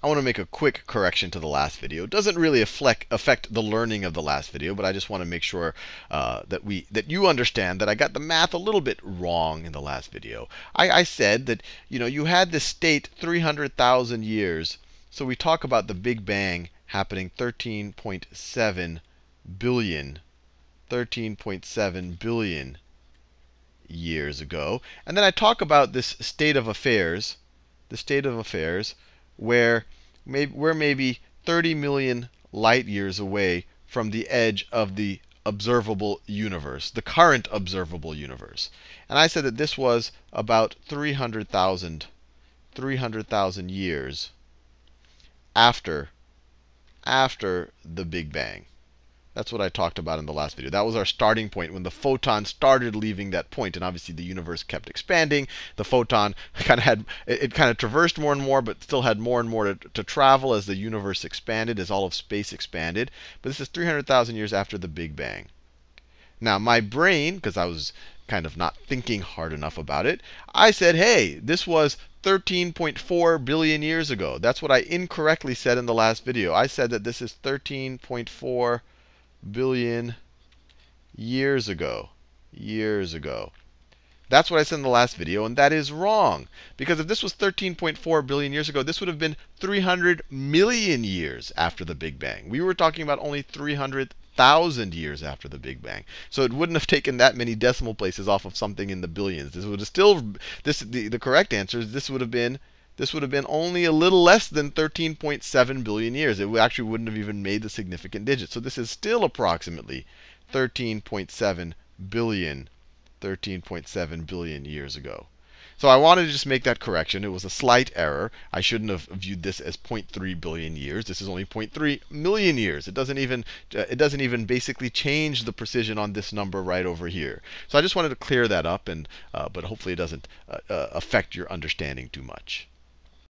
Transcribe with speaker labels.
Speaker 1: I want to make a quick correction to the last video. It doesn't really affect, affect the learning of the last video, but I just want to make sure uh, that we that you understand that I got the math a little bit wrong in the last video. I, I said that you know you had this state 300,000 years. So we talk about the Big Bang happening 13.7 billion, 13.7 billion years ago. And then I talk about this state of affairs, the state of affairs, where maybe, we're maybe 30 million light years away from the edge of the observable universe, the current observable universe. And I said that this was about 300,000 300,000 years after after the Big Bang. That's what I talked about in the last video. That was our starting point when the photon started leaving that point. And obviously the universe kept expanding. The photon kind of had, it, kind of traversed more and more, but still had more and more to, to travel as the universe expanded, as all of space expanded. But this is 300,000 years after the Big Bang. Now, my brain, because I was kind of not thinking hard enough about it, I said, hey, this was 13.4 billion years ago. That's what I incorrectly said in the last video. I said that this is 13.4 billion years ago. Years ago. That's what I said in the last video, and that is wrong. Because if this was 13.4 billion years ago, this would have been 300 million years after the Big Bang. We were talking about only 300,000 years after the Big Bang. So it wouldn't have taken that many decimal places off of something in the billions. This would have still, this the, the correct answer is this would have been this would have been only a little less than 13.7 billion years. It actually wouldn't have even made the significant digit. So this is still approximately 13.7 billion, 13.7 billion years ago. So I wanted to just make that correction. It was a slight error. I shouldn't have viewed this as 0.3 billion years. This is only 0.3 million years. It doesn't even uh, it doesn't even basically change the precision on this number right over here. So I just wanted to clear that up, and uh, but hopefully it doesn't uh, uh affect your understanding too much.